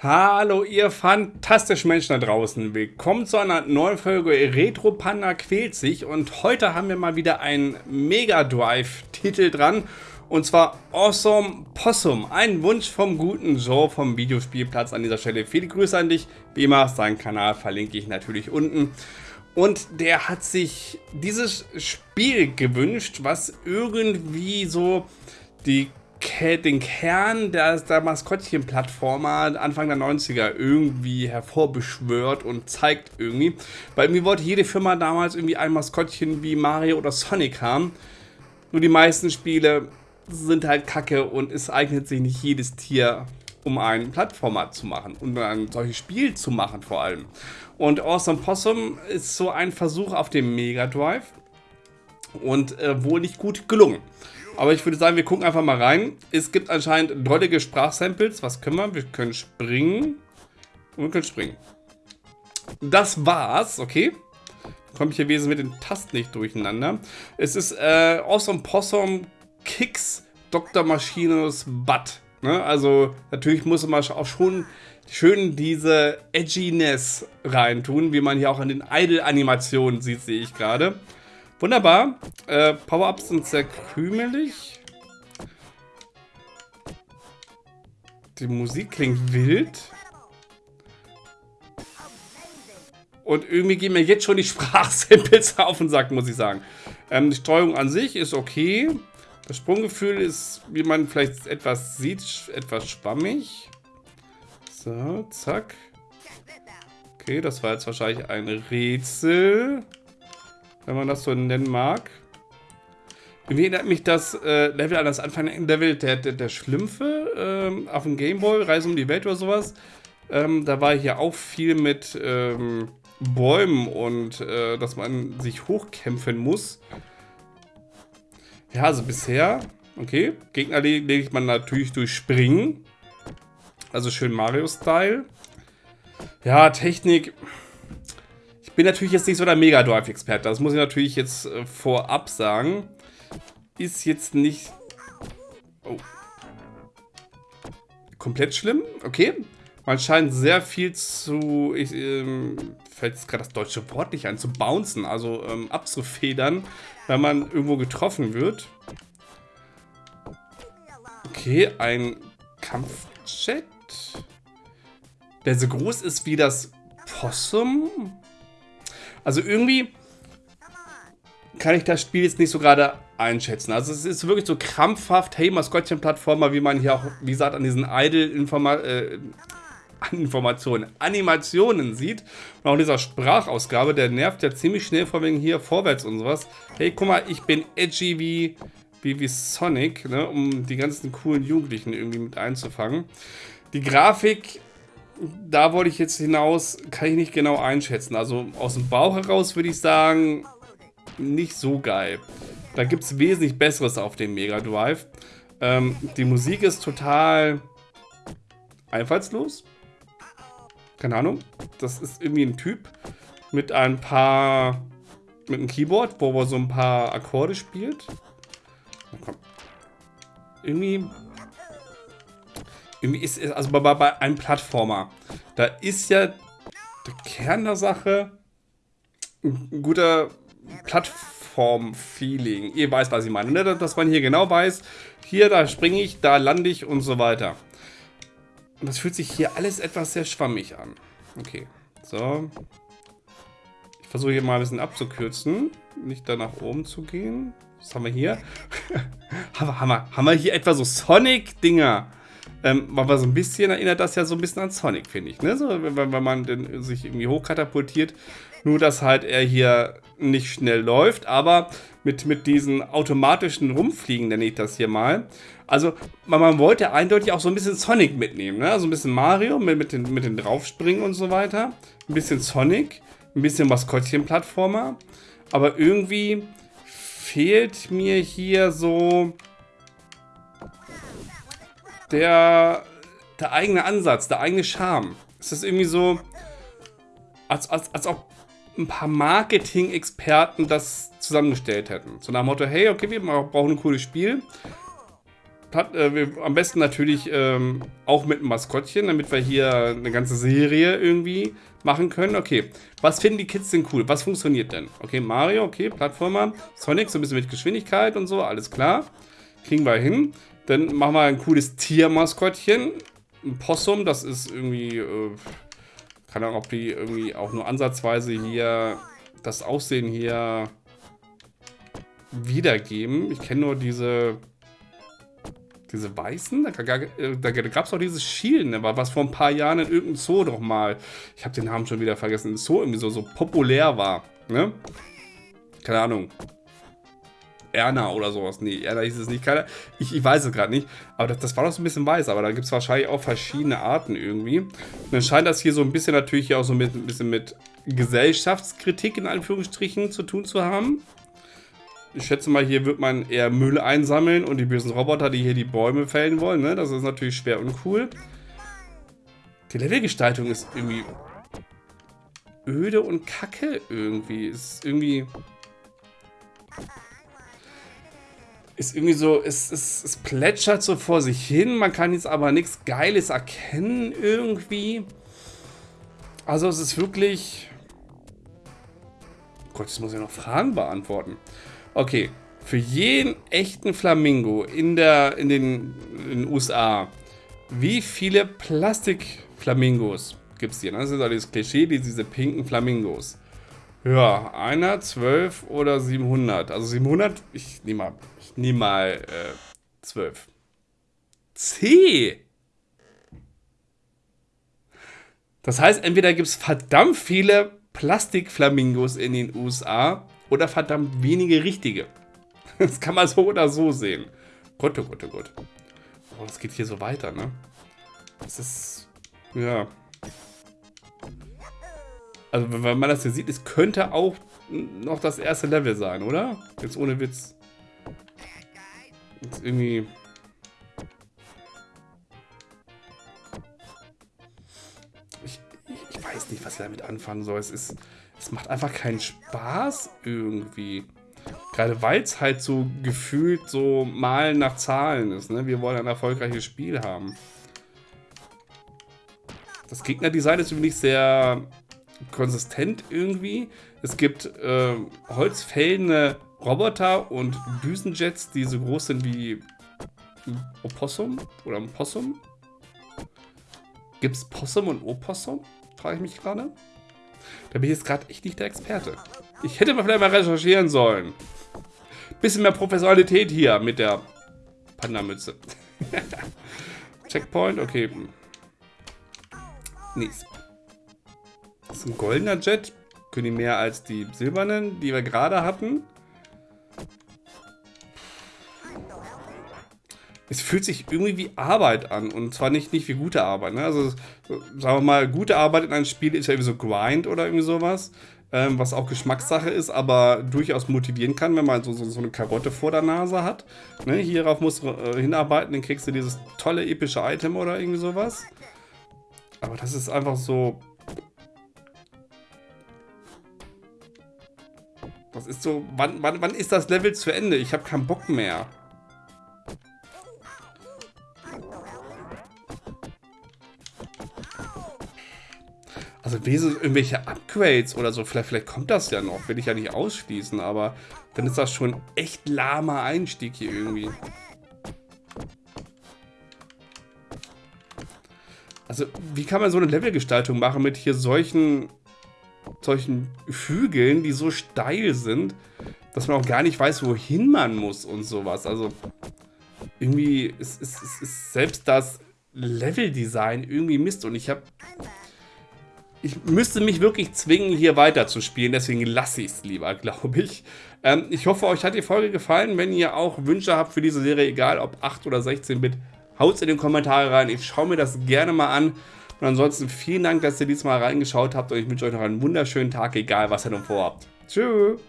Hallo ihr fantastischen Menschen da draußen. Willkommen zu einer neuen Folge Retro Panda quält sich und heute haben wir mal wieder einen Mega Drive Titel dran und zwar Awesome Possum. Ein Wunsch vom guten Joe vom Videospielplatz an dieser Stelle. Viele Grüße an dich. Wie immer, seinen Kanal verlinke ich natürlich unten. Und der hat sich dieses Spiel gewünscht, was irgendwie so die den Kern der, der Maskottchen-Plattformer Anfang der 90er irgendwie hervorbeschwört und zeigt irgendwie. Bei mir wollte jede Firma damals irgendwie ein Maskottchen wie Mario oder Sonic haben. Nur die meisten Spiele sind halt kacke und es eignet sich nicht jedes Tier, um einen Plattformer zu machen und ein solches Spiel zu machen vor allem. Und Awesome Possum ist so ein Versuch auf dem Mega Drive und äh, wohl nicht gut gelungen. Aber ich würde sagen, wir gucken einfach mal rein. Es gibt anscheinend drollige Sprachsamples. Was können wir? Wir können springen. Und wir können springen. Das war's, okay. Komme ich hier wesentlich mit den Tasten nicht durcheinander. Es ist äh, Awesome Possum Kicks Dr. Machinos Butt. Ne? Also natürlich muss man auch schon schön diese Edginess reintun, wie man hier auch in den Idle-Animationen sieht, sehe ich gerade. Wunderbar. Äh, Power-Ups sind sehr krümelig. Die Musik klingt wild. Und irgendwie gehen mir jetzt schon die Sprachsamples auf den Sack, muss ich sagen. Ähm, die Steuerung an sich ist okay. Das Sprunggefühl ist, wie man vielleicht etwas sieht, etwas schwammig. So, zack. Okay, das war jetzt wahrscheinlich ein Rätsel wenn man das so nennen mag. Irgendwie erinnert mich das äh, Level an das Anfang-Level der, der, der Schlümpfe ähm, auf dem Gameboy, Reise um die Welt oder sowas. Ähm, da war hier auch viel mit ähm, Bäumen und äh, dass man sich hochkämpfen muss. Ja, also bisher, okay, Gegner legt man natürlich durch Springen. Also schön Mario-Style. Ja, Technik bin natürlich jetzt nicht so der Mega Drive-Experte. Das muss ich natürlich jetzt äh, vorab sagen. Ist jetzt nicht... Oh. Komplett schlimm, okay. Man scheint sehr viel zu... Ich, ähm, fällt jetzt gerade das deutsche Wort nicht ein, zu bouncen, also ähm, abzufedern, wenn man irgendwo getroffen wird. Okay, ein Kampfjet. Der so groß ist wie das Possum. Also irgendwie kann ich das Spiel jetzt nicht so gerade einschätzen. Also es ist wirklich so krampfhaft, hey, Maskottchen-Plattformer, wie man hier auch, wie gesagt, an diesen Idle-Informationen, äh, Animationen sieht. Und auch in dieser Sprachausgabe, der nervt ja ziemlich schnell vor wegen hier vorwärts und sowas. Hey, guck mal, ich bin edgy wie, wie, wie Sonic, ne, um die ganzen coolen Jugendlichen irgendwie mit einzufangen. Die Grafik da wollte ich jetzt hinaus, kann ich nicht genau einschätzen. Also aus dem Bauch heraus würde ich sagen, nicht so geil. Da gibt es wesentlich Besseres auf dem Mega Drive. Ähm, die Musik ist total einfallslos. Keine Ahnung. Das ist irgendwie ein Typ mit ein paar... mit einem Keyboard, wo er so ein paar Akkorde spielt. Komm. Irgendwie irgendwie ist es, also bei, bei einem Plattformer, da ist ja der Kern der Sache ein guter Plattform-Feeling. Ihr weißt, was ich meine, ne? dass man hier genau weiß, hier, da springe ich, da lande ich und so weiter. Und das fühlt sich hier alles etwas sehr schwammig an. Okay, so. Ich versuche hier mal ein bisschen abzukürzen, nicht da nach oben zu gehen. Was haben wir hier? haben, wir, haben, wir, haben wir hier etwa so Sonic-Dinger? Ähm, aber so ein bisschen erinnert das ja so ein bisschen an Sonic, finde ich. Ne? So, wenn, wenn man den, sich irgendwie hochkatapultiert. Nur, dass halt er hier nicht schnell läuft, aber mit, mit diesen automatischen Rumfliegen, nenne ich das hier mal. Also, man, man wollte eindeutig auch so ein bisschen Sonic mitnehmen. Ne? Also ein bisschen Mario mit, mit, den, mit den Draufspringen und so weiter. Ein bisschen Sonic, ein bisschen Maskottchen-Plattformer. Aber irgendwie fehlt mir hier so der, der eigene Ansatz, der eigene Charme. Es ist irgendwie so, als, als, als ob ein paar Marketing-Experten das zusammengestellt hätten. So nach dem Motto, hey, okay, wir brauchen ein cooles Spiel. äh, wir, am besten natürlich ähm, auch mit einem Maskottchen, damit wir hier eine ganze Serie irgendwie machen können. Okay, was finden die Kids denn cool? Was funktioniert denn? Okay, Mario, okay, Plattformer. Sonic, so ein bisschen mit Geschwindigkeit und so, alles klar. Kriegen wir hin. Dann machen wir ein cooles Tiermaskottchen. Ein Possum, das ist irgendwie... Äh, keine Ahnung, ob die irgendwie auch nur ansatzweise hier das Aussehen hier wiedergeben. Ich kenne nur diese diese weißen, da, da gab es auch dieses Schielen, ne, was vor ein paar Jahren in irgendeinem Zoo doch mal, ich habe den Namen schon wieder vergessen, ein Zoo irgendwie so, so populär war, ne? Keine Ahnung. Erna oder sowas. Nee, Erna hieß es nicht. Keine, ich, ich weiß es gerade nicht. Aber das, das, war doch so ein bisschen weiß. Aber da gibt es wahrscheinlich auch verschiedene Arten irgendwie. Und dann scheint das hier so ein bisschen natürlich auch so mit, ein bisschen mit Gesellschaftskritik in Anführungsstrichen zu tun zu haben. Ich schätze mal, hier wird man eher Müll einsammeln und die bösen Roboter, die hier die Bäume fällen wollen. Ne? Das ist natürlich schwer und cool. Die Levelgestaltung ist irgendwie öde und kacke irgendwie. Ist irgendwie... Ist irgendwie so, es, es, es plätschert so vor sich hin. Man kann jetzt aber nichts Geiles erkennen irgendwie. Also es ist wirklich... Gott, jetzt muss ich noch Fragen beantworten. Okay, für jeden echten Flamingo in, der, in, den, in den USA, wie viele Plastikflamingos gibt es hier? Das ist dieses Klischee, diese pinken Flamingos. Ja, einer, zwölf oder 700. Also 700, ich nehme mal, ich nehme mal äh, 12. C. Das heißt, entweder gibt es verdammt viele Plastikflamingos in den USA oder verdammt wenige richtige. Das kann man so oder so sehen. Gott, oh Gott, oh Gott. Oh, das geht hier so weiter, ne? Das ist... Ja. Also, wenn man das hier sieht, es könnte auch noch das erste Level sein, oder? Jetzt ohne Witz. Jetzt irgendwie... Ich, ich weiß nicht, was ich damit anfangen soll. Es ist... Es macht einfach keinen Spaß irgendwie. Gerade weil es halt so gefühlt so Malen nach Zahlen ist. Ne? Wir wollen ein erfolgreiches Spiel haben. Das Gegnerdesign ist übrigens sehr konsistent irgendwie. Es gibt äh, holzfällende Roboter und Düsenjets, die so groß sind wie Opossum oder ein Possum. Gibt es Possum und Opossum? Frage ich mich gerade. Da bin ich jetzt gerade echt nicht der Experte. Ich hätte mal vielleicht mal recherchieren sollen. Bisschen mehr Professionalität hier mit der Panda-Mütze. Checkpoint, okay. Nice. Das ist ein goldener Jet. Können die mehr als die silbernen, die wir gerade hatten? es fühlt sich irgendwie wie Arbeit an und zwar nicht, nicht wie gute Arbeit. Ne? Also sagen wir mal, gute Arbeit in einem Spiel ist ja irgendwie so Grind oder irgendwie sowas, ähm, was auch Geschmackssache ist, aber durchaus motivieren kann, wenn man so, so, so eine Karotte vor der Nase hat. Ne? Hierauf musst du äh, hinarbeiten, dann kriegst du dieses tolle epische Item oder irgendwie sowas. Aber das ist einfach so... Das ist so, wann, wann, wann ist das Level zu Ende? Ich habe keinen Bock mehr. Also wesentlich irgendwelche Upgrades oder so, vielleicht, vielleicht kommt das ja noch, will ich ja nicht ausschließen, aber dann ist das schon echt lahmer Einstieg hier irgendwie. Also, wie kann man so eine Levelgestaltung machen mit hier solchen, solchen Hügeln, die so steil sind, dass man auch gar nicht weiß, wohin man muss und sowas. Also, irgendwie ist, ist, ist selbst das Leveldesign irgendwie Mist und ich habe ich müsste mich wirklich zwingen, hier weiter zu spielen. Deswegen lasse ich es lieber, glaube ich. Ähm, ich hoffe, euch hat die Folge gefallen. Wenn ihr auch Wünsche habt für diese Serie, egal ob 8 oder 16-Bit, haut es in die Kommentare rein. Ich schaue mir das gerne mal an. Und ansonsten vielen Dank, dass ihr diesmal reingeschaut habt. Und ich wünsche euch noch einen wunderschönen Tag, egal was ihr noch vorhabt. Tschüss.